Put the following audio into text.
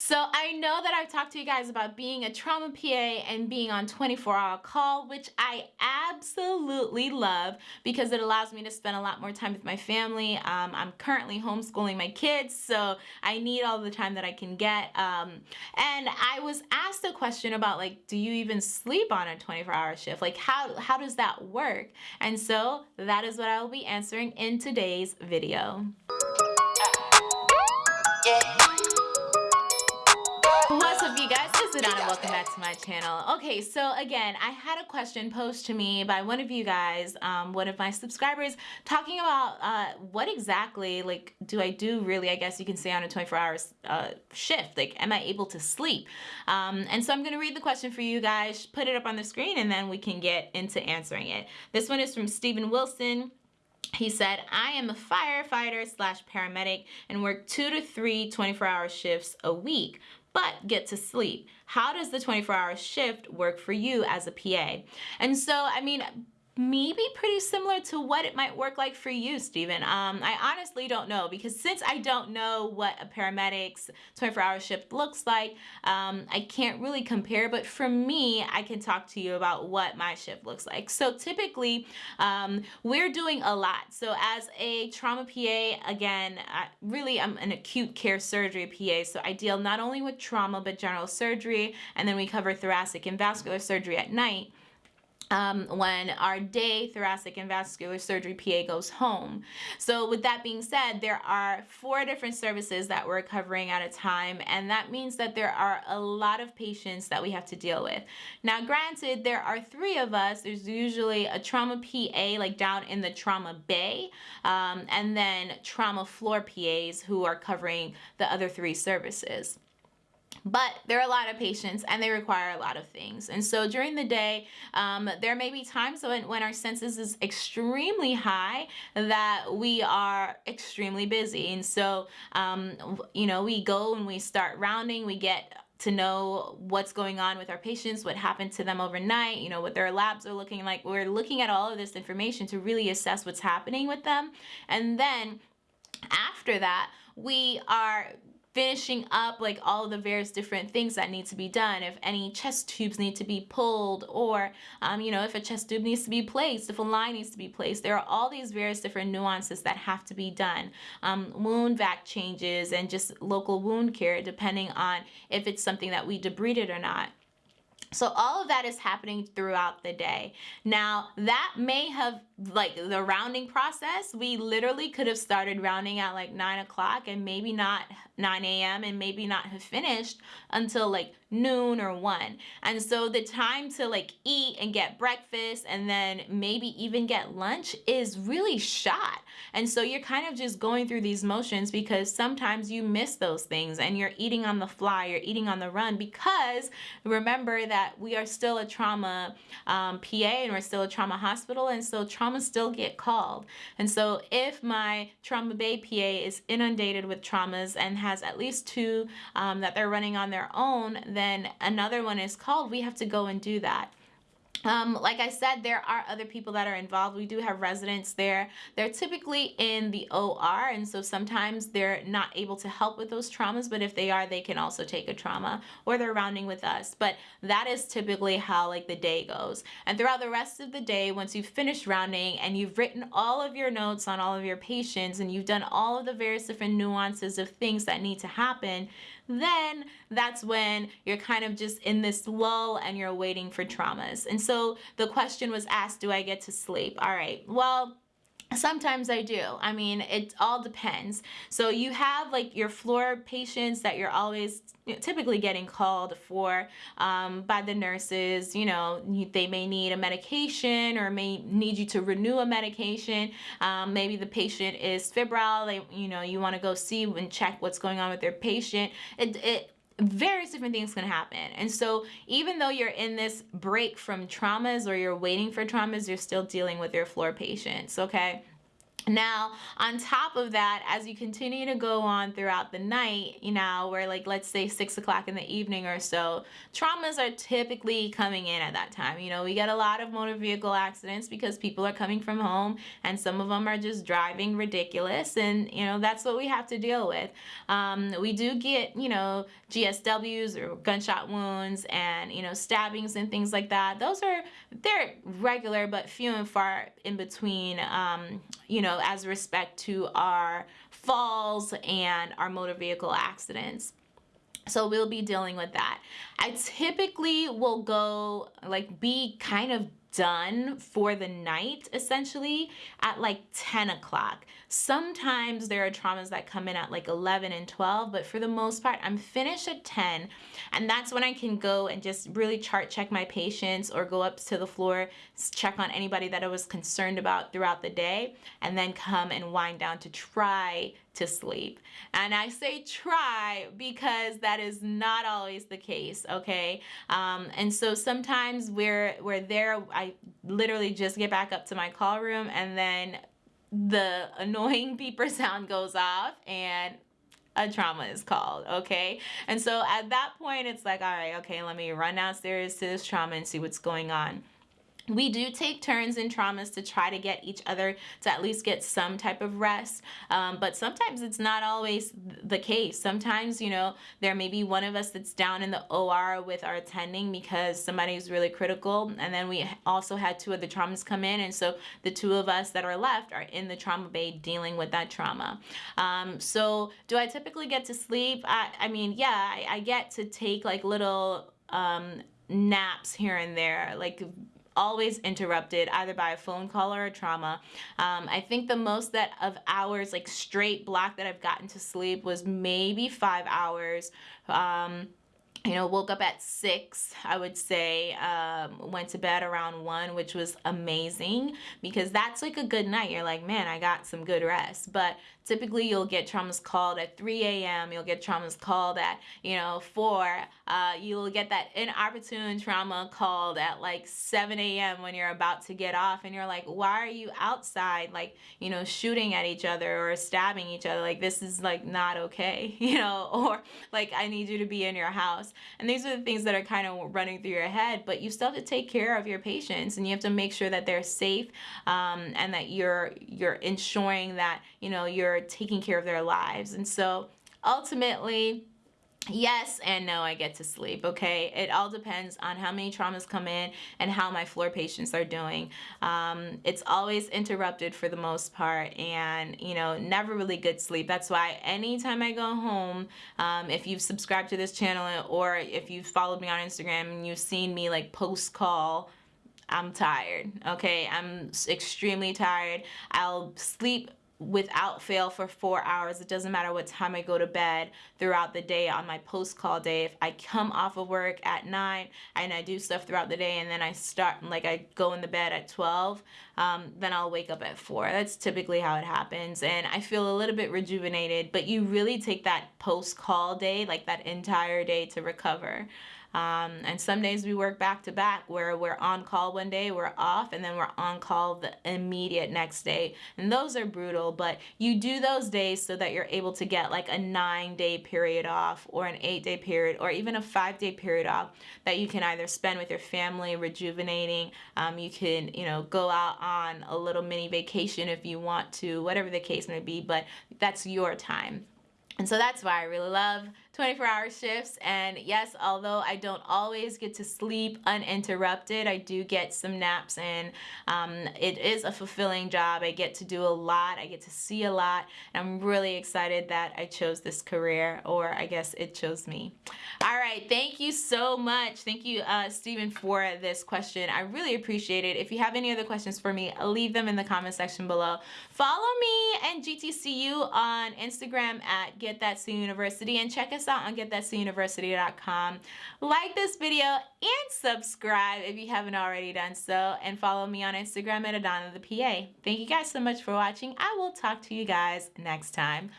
So I know that I've talked to you guys about being a trauma PA and being on 24 hour call, which I absolutely love because it allows me to spend a lot more time with my family. Um, I'm currently homeschooling my kids, so I need all the time that I can get. Um, and I was asked a question about like, do you even sleep on a 24 hour shift? Like how, how does that work? And so that is what I will be answering in today's video. Yeah. What's up you guys, it's Adana, welcome back to my channel. Okay, so again, I had a question posed to me by one of you guys, um, one of my subscribers, talking about uh, what exactly, like, do I do really, I guess you can say on a 24 hours uh, shift, like, am I able to sleep? Um, and so I'm gonna read the question for you guys, put it up on the screen, and then we can get into answering it. This one is from Stephen Wilson. He said, I am a firefighter slash paramedic and work two to three 24 hour shifts a week but get to sleep. How does the 24 hour shift work for you as a PA? And so, I mean, maybe pretty similar to what it might work like for you, Stephen. Um, I honestly don't know because since I don't know what a paramedic's 24-hour shift looks like, um, I can't really compare. But for me, I can talk to you about what my shift looks like. So typically, um, we're doing a lot. So as a trauma PA, again, I, really I'm an acute care surgery PA. So I deal not only with trauma, but general surgery. And then we cover thoracic and vascular surgery at night um, when our day thoracic and vascular surgery PA goes home. So with that being said, there are four different services that we're covering at a time, and that means that there are a lot of patients that we have to deal with. Now, granted, there are three of us. There's usually a trauma PA, like down in the trauma bay, um, and then trauma floor PAs who are covering the other three services but there are a lot of patients and they require a lot of things and so during the day um, there may be times when, when our census is extremely high that we are extremely busy and so um, you know we go and we start rounding we get to know what's going on with our patients, what happened to them overnight, you know, what their labs are looking like. We're looking at all of this information to really assess what's happening with them. And then after that, we are finishing up like all of the various different things that need to be done. If any chest tubes need to be pulled or um, you know if a chest tube needs to be placed if a line needs to be placed there are all these various different nuances that have to be done. Um, wound vac changes and just local wound care depending on if it's something that we debrided or not. So all of that is happening throughout the day. Now that may have like the rounding process, we literally could have started rounding at like nine o'clock and maybe not 9 a.m. and maybe not have finished until like noon or 1. And so the time to like eat and get breakfast and then maybe even get lunch is really shot. And so you're kind of just going through these motions because sometimes you miss those things and you're eating on the fly, you're eating on the run because remember that we are still a trauma um, PA and we're still a trauma hospital and so traumas still get called. And so if my trauma bay PA is inundated with traumas and has at least two um, that they're running on their own, then another one is called, we have to go and do that. Um, like I said, there are other people that are involved. We do have residents there. They're typically in the OR, and so sometimes they're not able to help with those traumas, but if they are, they can also take a trauma, or they're rounding with us. But that is typically how like the day goes. And throughout the rest of the day, once you've finished rounding and you've written all of your notes on all of your patients, and you've done all of the various different nuances of things that need to happen, then that's when you're kind of just in this lull and you're waiting for traumas. And so the question was asked, do I get to sleep? All right, well, Sometimes I do. I mean, it all depends. So you have like your floor patients that you're always typically getting called for um, by the nurses. You know, they may need a medication or may need you to renew a medication. Um, maybe the patient is febrile. They, you know, you want to go see and check what's going on with their patient. It, it various different things can happen. And so even though you're in this break from traumas or you're waiting for traumas, you're still dealing with your floor patients, okay? Now, on top of that, as you continue to go on throughout the night, you know, where like let's say six o'clock in the evening or so, traumas are typically coming in at that time. You know, we get a lot of motor vehicle accidents because people are coming from home and some of them are just driving ridiculous. And, you know, that's what we have to deal with. Um, we do get, you know, GSWs or gunshot wounds and, you know, stabbings and things like that. Those are, they're regular, but few and far in between, um, you know, as respect to our falls and our motor vehicle accidents. So we'll be dealing with that. I typically will go like be kind of done for the night essentially at like 10 o'clock. Sometimes there are traumas that come in at like 11 and 12, but for the most part, I'm finished at 10. And that's when I can go and just really chart check my patients or go up to the floor, check on anybody that I was concerned about throughout the day, and then come and wind down to try to sleep. And I say try because that is not always the case, okay? Um, and so sometimes we're, we're there, I literally just get back up to my call room and then the annoying beeper sound goes off and a trauma is called, okay? And so at that point, it's like, all right, okay, let me run downstairs to this trauma and see what's going on we do take turns in traumas to try to get each other to at least get some type of rest um, but sometimes it's not always the case. Sometimes you know there may be one of us that's down in the OR with our attending because somebody is really critical and then we also had two of the traumas come in and so the two of us that are left are in the trauma bay dealing with that trauma. Um, so do I typically get to sleep? I, I mean yeah I, I get to take like little um, naps here and there like always interrupted either by a phone call or a trauma. Um, I think the most that of hours like straight block that I've gotten to sleep was maybe five hours. Um, you know, woke up at six, I would say, um, went to bed around one, which was amazing because that's like a good night. You're like, man, I got some good rest. But typically you'll get traumas called at 3 a.m. You'll get traumas called at, you know, 4. Uh, you'll get that inopportune trauma called at like 7 a.m. when you're about to get off and you're like, why are you outside like, you know, shooting at each other or stabbing each other? Like this is like not okay, you know, or like I need you to be in your house. And these are the things that are kind of running through your head, but you still have to take care of your patients and you have to make sure that they're safe um, and that you're you're ensuring that, you know, you're taking care of their lives. And so ultimately, yes and no I get to sleep okay? It all depends on how many traumas come in and how my floor patients are doing. Um, it's always interrupted for the most part and you know never really good sleep. That's why anytime I go home um, if you've subscribed to this channel or if you've followed me on Instagram and you've seen me like post call I'm tired okay? I'm extremely tired. I'll sleep without fail for four hours. It doesn't matter what time I go to bed throughout the day on my post-call day. If I come off of work at 9 and I do stuff throughout the day and then I start, like I go in the bed at 12, um, then I'll wake up at 4. That's typically how it happens. And I feel a little bit rejuvenated, but you really take that post-call day, like that entire day to recover. Um, and some days we work back to back where we're on call one day, we're off, and then we're on call the immediate next day. And those are brutal, but you do those days so that you're able to get like a nine day period off or an eight day period or even a five day period off that you can either spend with your family rejuvenating. Um, you can, you know, go out on a little mini vacation if you want to, whatever the case may be, but that's your time. And so that's why I really love 24 hour shifts. And yes, although I don't always get to sleep uninterrupted, I do get some naps and um, it is a fulfilling job. I get to do a lot. I get to see a lot. And I'm really excited that I chose this career or I guess it chose me. All right. Thank you so much. Thank you, uh, Stephen, for this question. I really appreciate it. If you have any other questions for me, leave them in the comment section below. Follow me and GTCU on Instagram at Get That C University and check us out on getthatcuniversity.com. Like this video and subscribe if you haven't already done so. And follow me on Instagram at Adana the PA. Thank you guys so much for watching. I will talk to you guys next time.